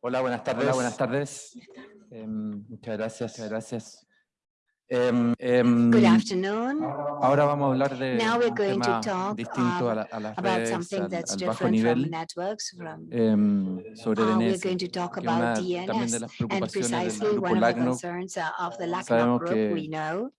Hola, buenas tardes. Hola, buenas tardes. Em, muchas gracias. Muchas gracias. Em, em, Good afternoon. Ahora vamos a hablar de Now we're un going to talk distinto a, la- a las about redes, something al, that's al bajo different from nivel, networks. From, em, sobre uh, we're DNS, going to talk que es una about también de DNS las and preocupaciones del precisely grupo one of the LACNOC. concerns of the LACNOC Sabemos group, que we know.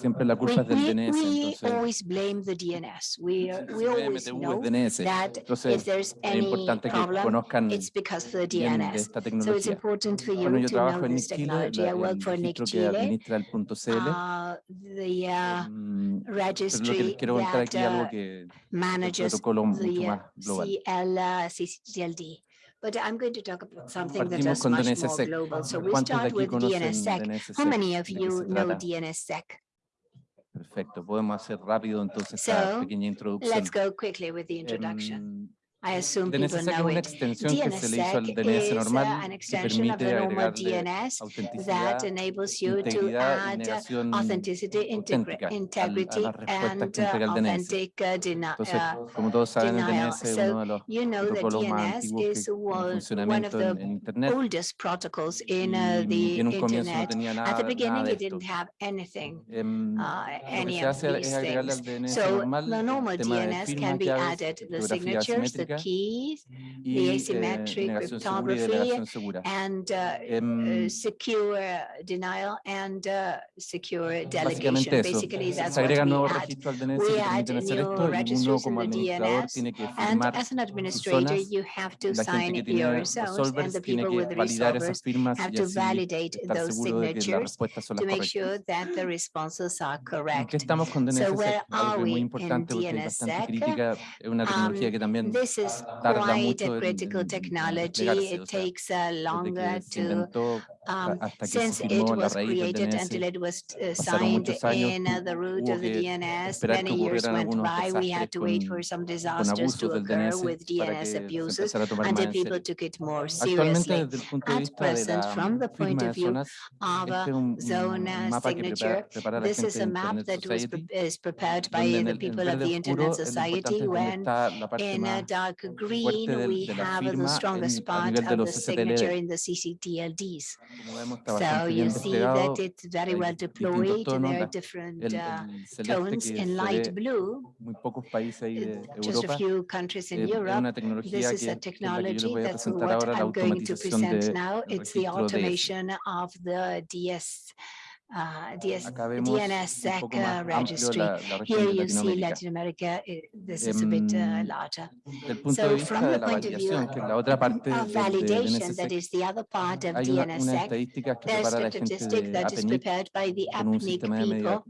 Siempre la We, culpa es del DNS, we entonces always blame the DNS. We, are- we always MTU know es DNS. that Entonces if there's es any importante que problem, conozcan it's because of the de DNS. esta So it's tecnología. important for Bueno, you yo to trabajo know en this Nick Chile, technology. I la- work el for Nick registro que Chile. administra el punto CL. uh, the uh, em, pero lo que les registry quiero contar that aquí es algo uh, que el manages protocolo mucho the uh, más global. CL, uh, CCTLD. But I'm going to talk about ah, something that is much more global. So we start with conocen DNSSEC. How many of you know? DNSSEC? Perfecto, podemos hacer rápido entonces esta So, pequeña introducción. Let's go quickly with the introduction. Em, I assume DNS people know it. DNSSEC is normal, uh, an extension of the normal DNS that enables you to add authenticity, integrity, and uh, authentic uh, deni uh, denial. so you know that DNS is one of the oldest protocols in uh, the internet. At the beginning, it didn't have anything, uh, any of these things. So the normal DNS can be added, the signatures, the keys, the eh, asymmetric y cryptography, and uh, secure denial and uh, secure delegation. Basically, se that's what agregan we nuevos add. registros al DNS We add new registers in the DNS, And as an administrator, you have to sign tiene yourselves, and the people with esas resolvers have to validate those signatures to make sure that the responses are ¿En qué correct. So where are we in DNSSEC? Um, también this is quite a critical technology. It takes uh, longer to, um, since it was created until it was uh, signed in uh, the root of the DNS, many years went by. We had to wait for some disasters to occur with DNS abuses until people took it more seriously. At present, from the point of view of a zone signature, this is a map that was pre is prepared by the people of the Internet Society when in a dark green, we have the strongest part of the signature in the CCTLDs. So you see that it's very well deployed. There are different uh, tones in light blue. Just a few countries in Europe. This is a technology that's what I'm going to present now. It's the automation of the DS uh, DS, DNSSEC uh, registry. La, la Here you see Latin America, it, this is a bit uh, larger. So from the point of view of validation, that is the other part of DNSSEC, there's a statistic that is prepared by the APNIC people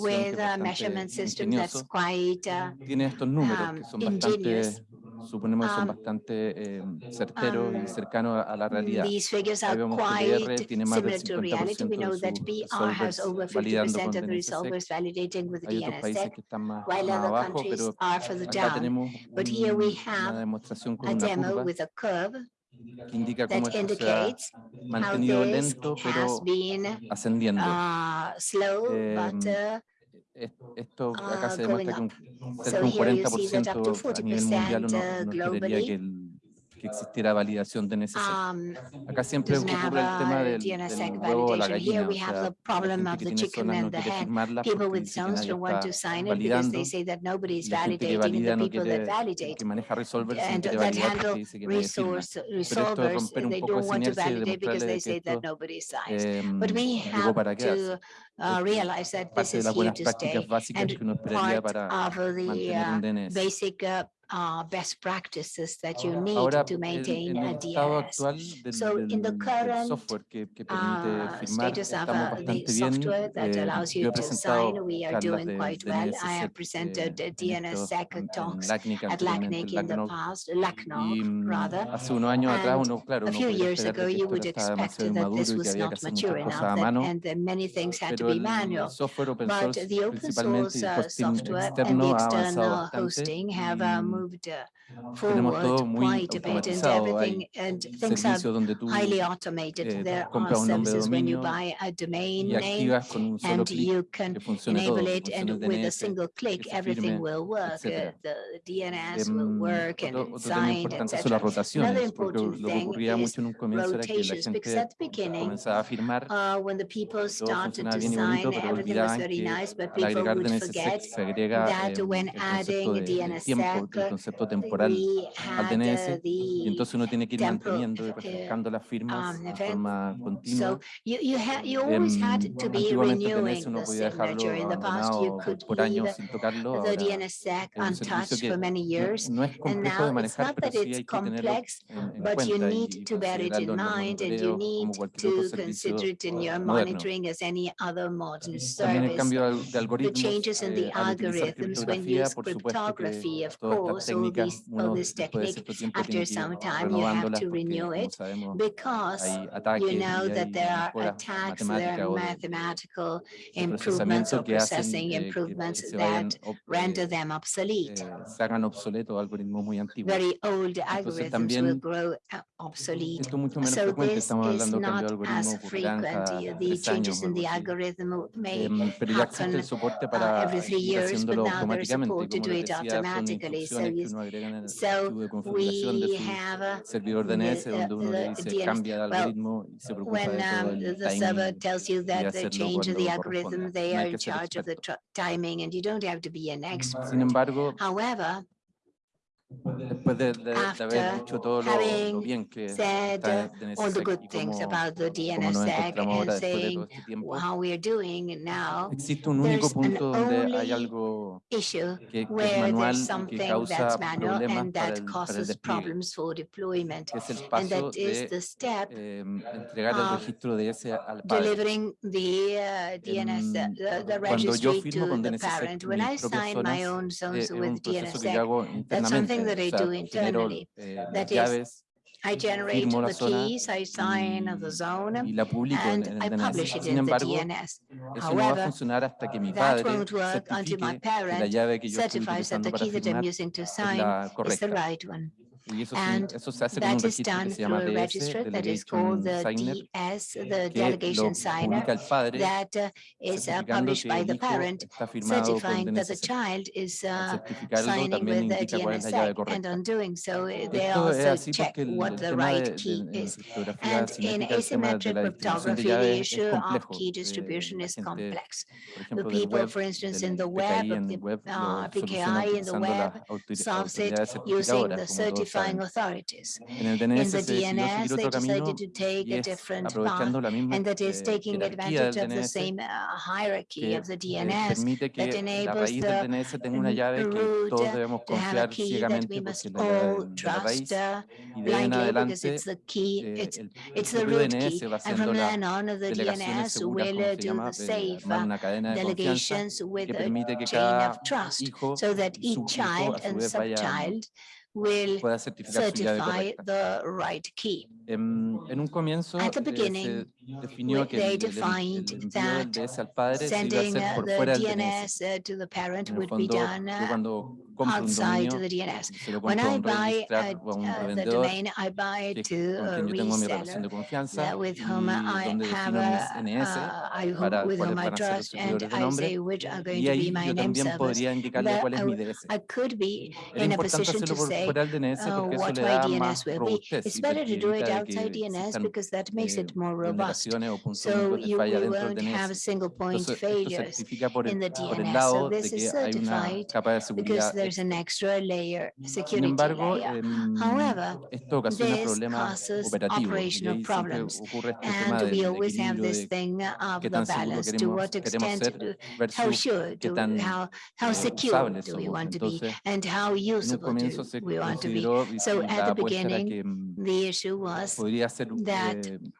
with a measurement system that's quite uh, um, ingenious. Suponemos que son Um, bastante eh, certeros um, y cercanos a, la realidad. These figures Ahí are vemos que BR quite tiene más del similar to reality. 50% We know de that sus validando 50% con of the DNSSEC. resolvers validating with Hay otros países que están más, más abajo, pero acá tenemos But here we un- have una demostración con A una demo curva with a curve que indica cómo esto se ha mantenido lento, pero ascendiendo. uh, Esto acá uh, se demuestra que un, cerca de un here you see that 40% up to a nivel mundial 40% uno, uno esperaría que, el- que existiera validación de NSSEC. um, Acá siempre ocurre el tema del, del huevo o la gallina, o we have sea, the problem la of gente the que tiene chicken zonas no quiere People porque with dice que nadie está sign it because validando they say that nobody is y la gente que valida the no people that quiere, el validate que maneja no and quiere validar porque dice que nadie firma. Pero esto es resolvers, romper un poco esa inercia y demostrarle que esto em, llegó para quedarse. uh, realize that this de is las buenas to prácticas stay. básicas And que uno esperaría part para of the mantener un DNS. basic uh, uh, best practices that you need ahora, to maintain a DRS. Del, so del, in the current software que, que uh, status of uh, the software that allows you to sign, we are doing quite de, well. I have presented eh, DNSSEC talks at LACNIC in the past, LACNOC rather. Hace unos años atrás uno, claro, a few years ago, you would expect that this was not mature enough and that many things had to be manual. But the open source uh, software and the external hosting have uh, moved moved uh, forward quite a bit and everything and things are highly automated. There are services when you buy a domain name and you can enable it and with a single click everything will work. Uh, the DNS will work and signed, etc. Another important thing is rotations because at the beginning uh, when the people started to sign everything was very nice but people would forget that when adding DNSSEC concepto temporal al DNS y entonces uno tiene que ir manteniendo y eh, refrescando las firmas um, de event. forma continua. So you, you had, you always had Em, to be antiguamente DNS uno the podía dejarlo signature. In the past, you abandonado por, could por leave años sin tocarlo. the Ahora DNSSEC es un servicio untouched que for many no, es And complejo de now it's manejar, not pero that sí it's hay que tenerlo complex, en, en but you cuenta y, need y to bear it considerarlo in en los mind and you monitoreos need como cualquier otro to servicio consider it in your moderno. monitoring as any other modern También el service. cambio de, algoritmos changes in the eh, al utilizar algorithms when criptografía, use por supuesto que cryptography, of todas técnica, uno puede ser paciente After some time, you have to renew it because you know that there are attacks, there are mathematical improvements or processing improvements that render them obsolete. Very old algorithms will grow uh, obsolete. So this is not as frequent. The changes in the algorithm may happen uh, every three years, but now there is support to do it automatically service. So we have a, servidor de the, uh, the, DNS. well, when, um, the server tells you that they change the algorithm, they are in charge of the timing and you don't have to be an expert. However, después de, de- de haber dicho todo lo, bien que said está DNSSEC all the good things cómo, about the cómo nos DNSSEC encontramos ahora and después de saying todo este tiempo, how we are doing now, existe un único punto donde hay algo issue que, que es where manual there's y que something causa that's manual problemas and para that el, para el causes despliegue, problems for deployment. que es el And paso that is de the step eh, entregar el registro de ese al padre. delivering the uh, DNS, Em, the, the Cuando yo registry firmo to con the DNSSEC parent. When mis I propias sign my zonas, own eh, zones es un with proceso que yo hago internamente, thing that I do internally. that is, I generate the keys, I sign the zone, and I publish it in the DNS. However, that won't work until my parent certify certifies that the key that I'm using to sign is the right one and that is done through a register that is called the DS, the delegation signer, that uh, is uh, published by the parent, certifying that the child is uh, signing with the DNSSEC, and on doing so, uh, they also check what the right key is. And in asymmetric cryptography, the issue of key distribution is complex. The people, for instance, in the web, the uh, PKI in the web solves it using the certified notifying authorities. En el DNS In the DNS, they decided to take a different path, and that is taking advantage of the same uh, hierarchy of the DNS that enables the root, to have a key that we must all trust blindly uh, because it's the key, it's, it's the root key, and from then on the DNS will do the safe uh, delegations with a chain of trust so that each child and subchild will certify the right key. En, en un comienzo At the eh, beginning, se definió que they el, el- el defined envío del that DS al padre se iba a Sending hacer uh, por the fuera del DNS. DNS uh, to the parent En el would be fondo, done yo uh, cuando compro un outside dominio, the DNS. se lo When compro a I un buy registrar o a un the revendedor domain, I buy que, it to con a quien yo tengo mi relación de confianza y whom I donde defino mis NS para cuáles van a ser los servidores de I nombre y ahí my yo también podría indicarle cuál es mi be Era in a importante position hacerlo to por say fuera del DNS uh, porque eso le da DNS más robustez It's outside DNS because that makes it more robust. So you won't have single point failures in the DNS. So this is certified because there's an extra layer, security layer. However, this causes operational problems. And we always have this thing of the balance. To what extent, how sure, do, how, how secure do we want to be, and how usable do we want to be. So at the beginning, em, However, esto ocasiona this problemas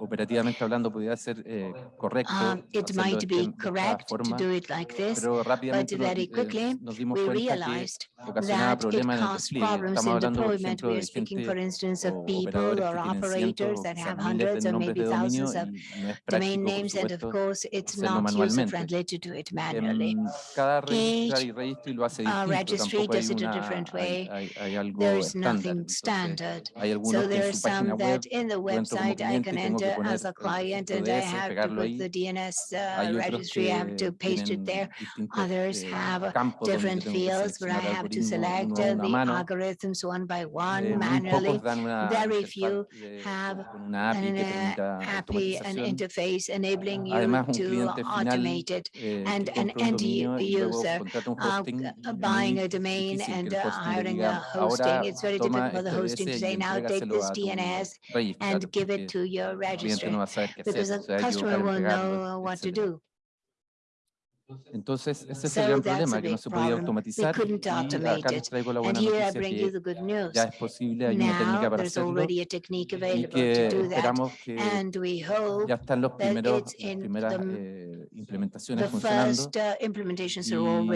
operativamente hablando ser eh, correcto. Um, it might be correct forma, to do it like this, but very quickly we realized that it caused problems in deployment. We are speaking, for instance, of people or operators that have hundreds or maybe thousands of domain names, and of course, it's not user-friendly to do it manually. Each uh, registry does it a different way. There is nothing standard. So there are some that in the website I can as a client, and I have to put the DNS uh, registry, I have to paste it there. Others have different fields where I have to select the algorithms one by one manually. Very few have an API, an uh, interface enabling you to automate it. And an end user uh, buying a domain and hiring a hosting, it's very difficult for the hosting to say, now take this DNS and give it to your because no va a saber know what to do. a equivocar en pegarlo, etc. Entonces, ese es el gran problema, que no se podía automatizar y acá les traigo la buena noticia que ya es posible, hay una técnica para hacerlo y que esperamos que ya están los primeros, las primeras eh, implementaciones funcionando.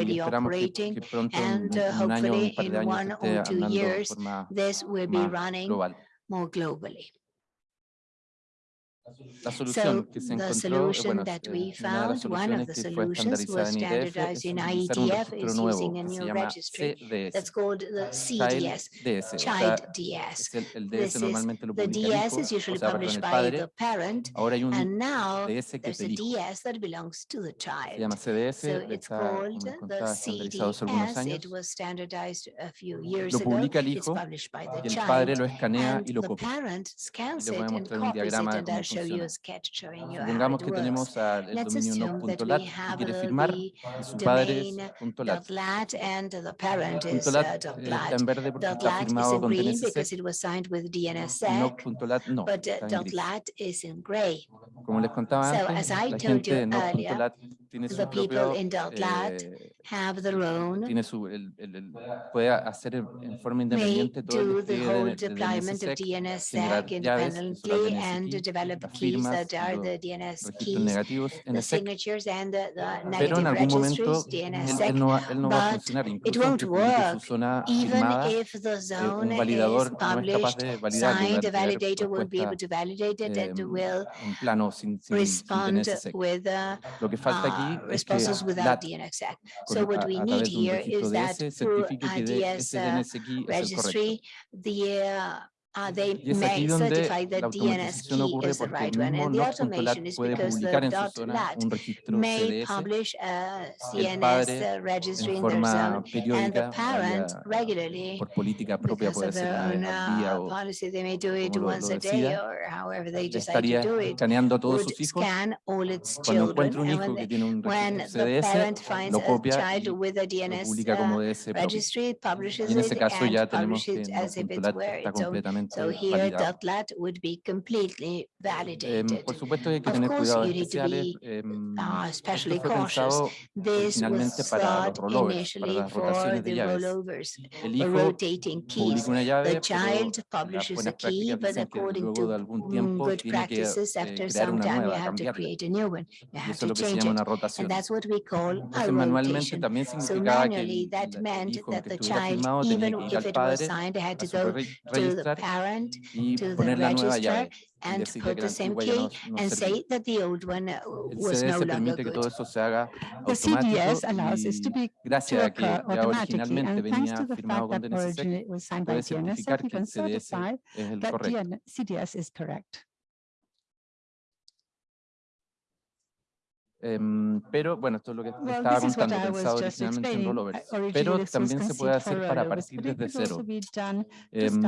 y esperamos que, que pronto, en un año o un par de años, esté andando de forma más global. So the solution that we found, one of the solutions was standardized in IETF is using a new registry that's called the CDS, Child DS. This the DS is usually published by the parent, and now there's a DS that belongs to the child. So it's called the CDS. It was standardized a few years ago. The parent scans it and copies it show you a sketch showing you Let's assume that we have the domain.lat and the parent is .lat. Uh, .lat is in green because it was signed with DNSSEC, no. But uh, .lat is in gray. So as I told you earlier, tiene su the propio, people in Deltlat eh, have their own. Tiene su, el, el, el, puede hacer en forma independiente todo el the whole deployment of DNSSEC independently and develop keys that are the DNS keys, the signatures and the, the negative registries, DNSSEC, no, no but it won't work even if the zone is published, signed, a validator won't be able to validate it and will respond with uh, Ah, responses without DNX Act. So what we need here is that through a DS uh, registry, the uh, Uh, they y es aquí donde la DNS porque right mismo los controladores puede publicar en su zona un registro CDS, publish a CNS en forma periódica por política propia puede ser una o como lo, lo estaría escaneando todos sus hijos. Cuando encuentra un hijo que tiene un registro CDS, lo copia y publica como DNS propio. Completamente So here validado. dotlet would be completely validated. Eh, por supuesto hay que of tener you especiales, to be especially esto fue pensado originalmente para los rollovers, para las rotaciones de llaves. El hijo publica una llave, pero las buenas prácticas dicen que luego de algún tiempo tiene que eh, crear una nueva, cambiarla. Eso es lo que se llama una rotación. Entonces, manualmente también significaba que el hijo que estuviera firmado tenía que ir al padre parent to the register and put the same key and say that the old one uh, was no longer good. The CDS allows this to be to occur automatically, and thanks to the fact that originally it was signed by DNSSEC, we can certify that CDS is correct. Um, pero bueno, esto es lo que well, estaba contando, pensado originalmente en rollovers, pero también se puede hacer para partir desde cero. Em,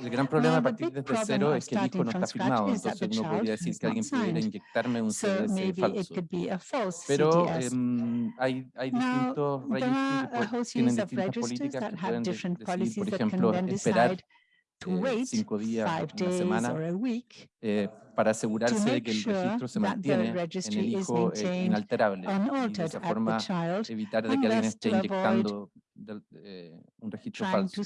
el gran problema a partir desde cero es que el disco no está firmado, entonces uno podría decir que alguien pudiera inyectarme un CDC falso. Pero em, hay, hay distintos registros que tienen distintas políticas que pueden decir, por ejemplo, esperar eh, cinco días, una semana, para asegurarse de que el registro se mantiene en el hijo eh, inalterable y de esa forma evitar de que alguien esté inyectando de, eh, un registro falso.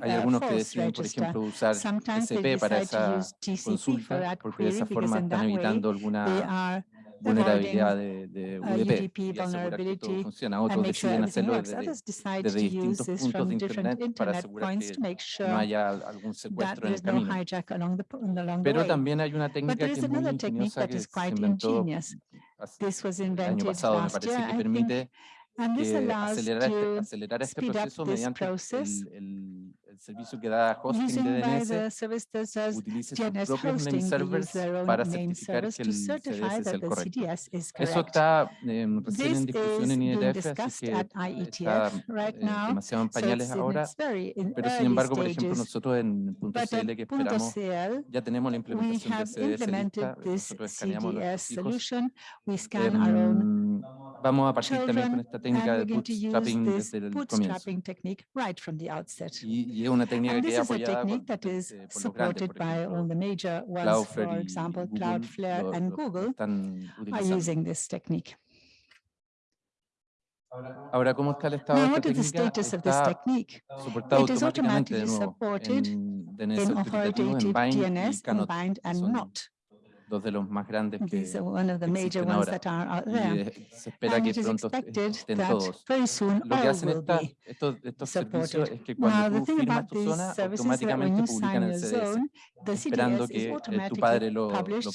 Hay algunos que deciden, por ejemplo, usar TCP para esa consulta, porque de esa forma están evitando alguna vulnerabilidad de, de UDP y asegurar que todo funciona. Otros deciden hacerlo desde, desde distintos puntos de Internet para asegurar que no haya algún secuestro en el camino. Pero también hay una técnica que es muy ingeniosa que se inventó el año pasado, me parece, que permite acelerar este, acelerar este proceso mediante el, el el servicio que da hosting de DNS utilice sus propios name servers para certificar que el CDS es el correcto. Eso está eh, recién en discusión en IETF, así que está right eh, demasiado en ahora, pero sin embargo, por ejemplo, nosotros en punto .cl que esperamos, ya tenemos la implementación de CDS solution, we scan our own em, vamos a partir Children, también con esta técnica de bootstrapping desde el bootstrapping comienzo. Right from the outset. Y, y, es una técnica que es apoyada por, eh, por los grandes, por ejemplo, Cloudflare, for example, Google, Cloudflare and Google están utilizando. using this technique. Ahora, ¿cómo está el estado Now, de esta técnica? Está soportado It automáticamente de nuevo en DNS en, en, authoritative DNS, combined bind, and not. dos de los más grandes que These one of the major ones that are there. Se espera que pronto todos. Lo que hacen esta, estos, estos es que cuando tú firmas tu zona, automáticamente publican el zone, esperando que eh, tu padre lo, lo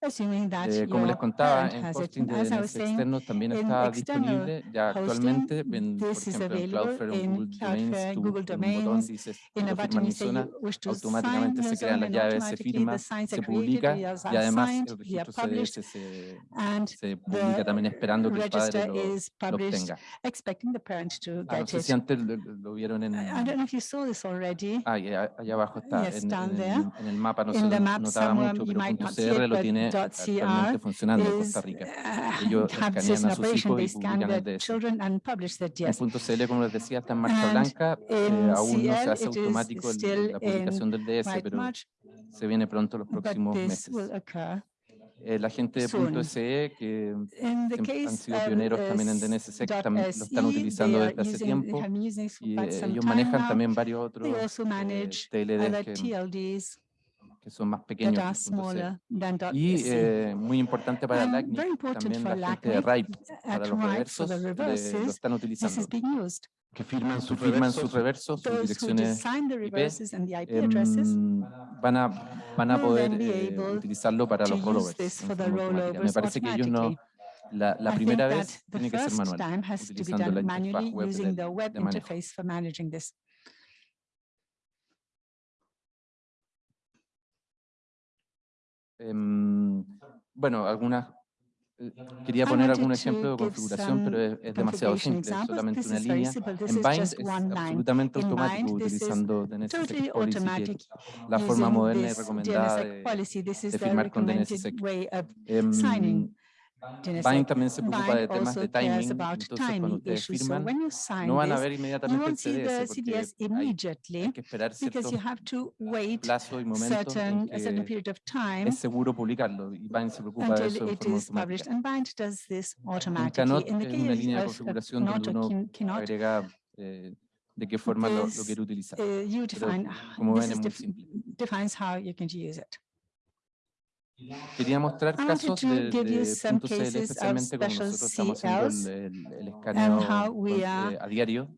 eh, como les contaba, en hosting de DNS este externo también está disponible. Ya actualmente, en, por ejemplo, en Cloudflare o Google Domains, tú Google con un botón dices, quiero firmar automáticamente se crean las llaves, se firma, se publica y además el registro CDS se, se publica también esperando que el padre lo, lo obtenga. Ah, no sé si antes lo, lo vieron en... Ah, allá abajo está, en, en, en el mapa, no se notaba mucho, pero .cr lo tiene tiene actualmente funcionando en Costa Rica. Ellos escanean a sus hijos y publican .cl, como les decía, está en blanca. Eh, no se hace automático la publicación del DS, pero se viene pronto los próximos meses eh, la gente están utilizando tiempo. Eh, ellos varios otros TLDs que son más pequeños. Y eh, muy importante para el LACNIC, también la gente para los reversos, eh, están utilizando que firman sus reversos, sus, reversos, sus IP, em, van a van a poder eh, utilizarlo para los rollovers. Me parece que ellos no la, primera vez tiene que ser manual, utilizando la interfaz web de manejo. Eh, bueno, algunas eh, Quería poner algún ejemplo de configuración, pero es, es demasiado simple, es solamente una línea. En Bind es absolutamente automático utilizando DNSSEC Policy, la forma moderna y recomendada de, de firmar con DNSSEC. Eh, Bain también se preocupa de temas de timing, entonces cuando ustedes firman, no van a ver inmediatamente el CDS, porque hay, que esperar cierto plazo y momento en que es seguro publicarlo, y Bind se preocupa de eso de forma automática. Canot es una línea de configuración donde uno agrega eh, de qué forma lo, lo utilizar. Quería mostrar casos de, de punto CL, especialmente como nosotros estamos haciendo el, el, el escaneo eh, a diario.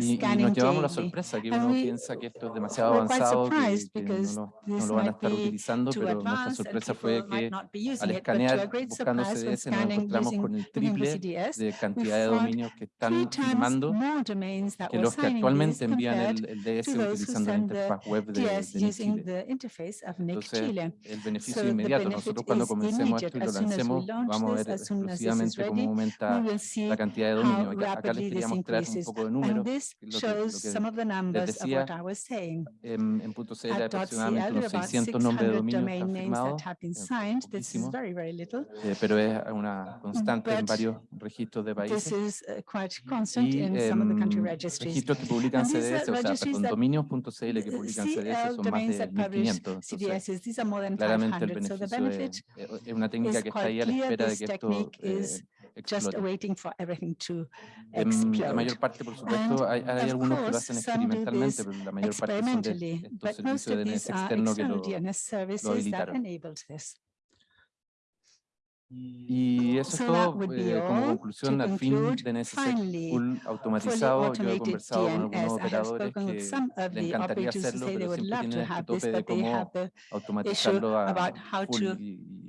Y, y, nos llevamos la sorpresa que uno piensa que esto es demasiado avanzado, que, que no, no, lo van a estar utilizando, pero nuestra sorpresa fue que al escanear buscando CDS nos encontramos con el triple de cantidad de dominios que están firmando que los que actualmente envían el, el DS utilizando la interfaz web de, de Entonces, el beneficio so inmediato. Nosotros cuando comencemos esto y lo lancemos, vamos a ver this, exclusivamente cómo aumenta la cantidad de dominio. Acá, acá les quería mostrar un poco de números. Lo que, lo que les decía, en, em, en punto C era aproximadamente unos 600 nombres de dominio firmados, eh, eh, pero es una constante But en varios registros de países. Y, eh, registros que publican CDS, o sea, perdón, dominios.cl que publican CDS son más de 1.500. Entonces, claramente claramente el beneficio so the benefit is quite clear. This technique is just a for everything to explode. esto eh, explote. En, la mayor parte, por supuesto, hay, hay algunos que DNS services that enabled this. Y eso so es todo eh, como conclusión al fin de NSSEC automatizado. Yo he conversado DNS. con algunos operadores que encantaría hacerlo, pero siempre tienen este tope automatizarlo a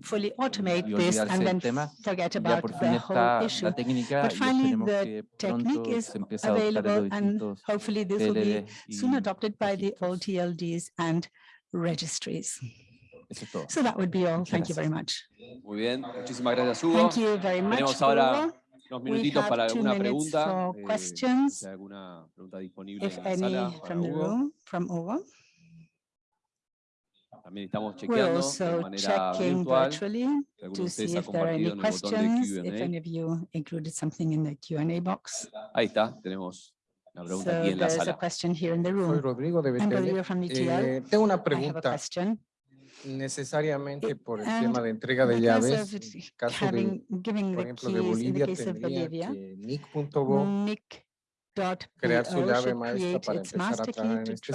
full y, automate this and then tema. forget about the whole issue. But finally, the technique is available and hopefully this will be soon adopted by the old TLDs and registries. Eso es todo. So that would be all. Thank you very much. Muy bien, muchísimas gracias Hugo. Thank you very much, Tenemos ahora Hugo. unos minutitos para alguna pregunta. Eh, si hay alguna pregunta disponible en la sala para from Hugo. The room, from Hugo. También estamos chequeando de manera virtual. Si alguno de ustedes ha compartido en el botón de Q&A. Ahí está, tenemos una pregunta so aquí en la sala. Soy Rodrigo de BTL. Eh, tengo una pregunta. necesariamente por el tema de entrega de llaves. En el caso de, por ejemplo, de Bolivia, tendría que Nick crear su llave maestra para empezar a trabajar en este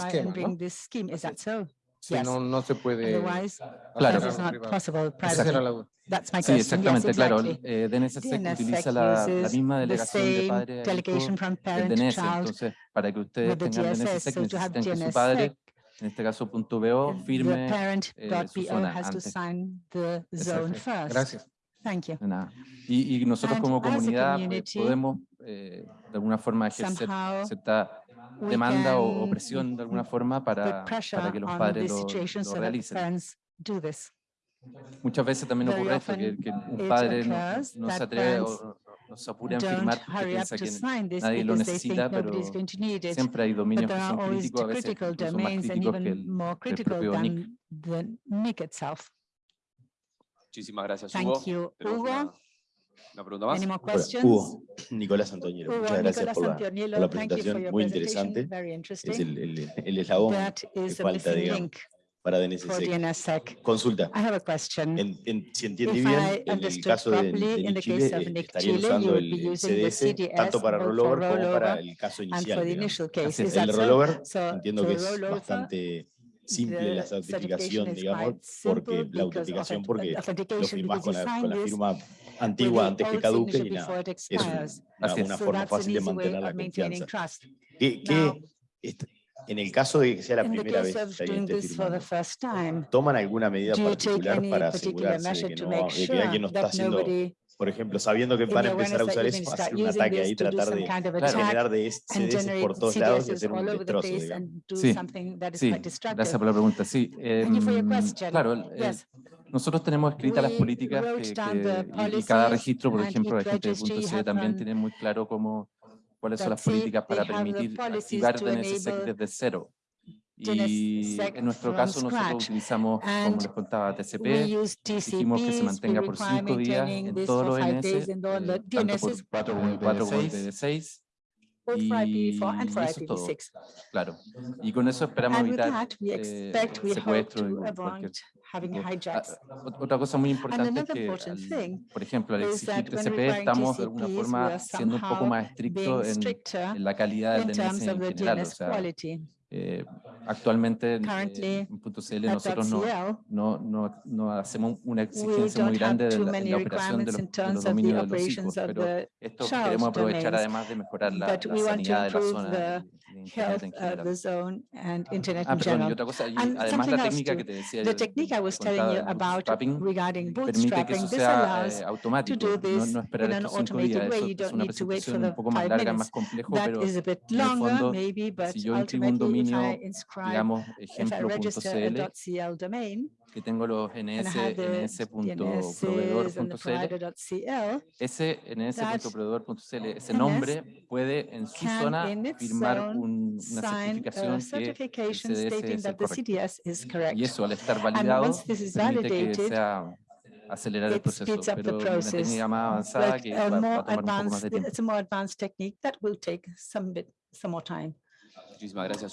¿no? No, se puede... Claro. That's my sí, exactamente, yes, claro. Eh, DNSSEC, DNSSEC utiliza la, la, misma delegación de padre DNS, entonces para que ustedes tengan DNSSEC necesitan que su padre en este caso punto .bo, firme eh, su zona antes. Gracias. Thank you. Y, y, nosotros And como comunidad eh, podemos eh, de alguna forma ejercer cierta demanda o, presión de alguna forma para, para que los padres lo, lo realicen. Muchas veces también ocurre esto, que, que, un padre no, no se atreve o nos apuran firmar porque piensa que nadie lo necesita, pero siempre hay dominios que son críticos, a veces son más críticos que el, el propio NIC. NIC Muchísimas gracias, Thank Hugo. You, Hugo. ¿Una pregunta más? Hugo, Nicolás Antonielo, Hugo, muchas gracias por la, por la, presentación, muy interesante. Es el, el, el eslabón que falta, digamos, para DNSSEC. Consulta. I have a question. En, en, si entiende bien, en el caso de, de Nick Chile, estaría usando el CDS, tanto para rollover, rollover como para el caso inicial. El rollover, so, entiendo que es bastante simple la certificación, digamos, porque la autenticación, porque lo firmas con la, con la firma antigua antes que caduque y nada, es una, una forma fácil de mantener la confianza. ¿Qué, qué, en el caso de que sea la primera vez que este ¿toman alguna medida particular para asegurarse de que, no, de que alguien no está haciendo por ejemplo, sabiendo que van a empezar a usar eso, hacer un ataque ahí, tratar de generar de CDS por todos lados y hacer un destrozo, digamos. Sí, sí, gracias por la pregunta. Sí, eh, claro, eh, nosotros tenemos escritas las políticas que, que, y cada registro, por ejemplo, la gente de punto C también tiene muy claro cómo cuáles son las políticas para permitir activar the NSSEC desde cero. Y en nuestro caso nosotros utilizamos, como les contaba, TCP, dijimos que se mantenga por cinco días en todos los DNS, eh, tanto por 4 como 6 both for IPv4 and for Claro. Y con eso esperamos evitar. Eh, ah, ah, otra cosa muy importante es que, por ejemplo, al exigir TCP estamos de alguna forma siendo un poco más estrictos en, la calidad del DNS en general. Eh, actualmente en .cl nosotros no, no, no, no, hacemos una exigencia muy grande de la, de la operación de los, de los, dominios de los hijos, pero esto queremos aprovechar además de mejorar la, la sanidad de la zona. health uh, of the zone and internet in general. And something else. técnica the technique I was telling you about regarding bootstrapping, this allows to do this in an automated way. You don't need to wait for the five minutes. That is a bit longer, maybe, but ultimately, if I inscribe, digamos, if I register a .cl domain, que tengo los ns, ns.proveedor.cl, ese ese nombre puede en su zona firmar una certificación que el CDS es. Y eso al estar validado permite que sea acelerar el proceso, pero una técnica más avanzada que va, a un poco más de. It's a more advanced technique that will take some bit, some more time. Gracias,